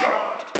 shot.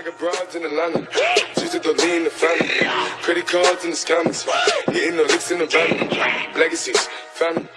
I got broads in Atlanta, just the lean the family. Credit cards and the scammers, hitting the licks in the van. Legacies, family.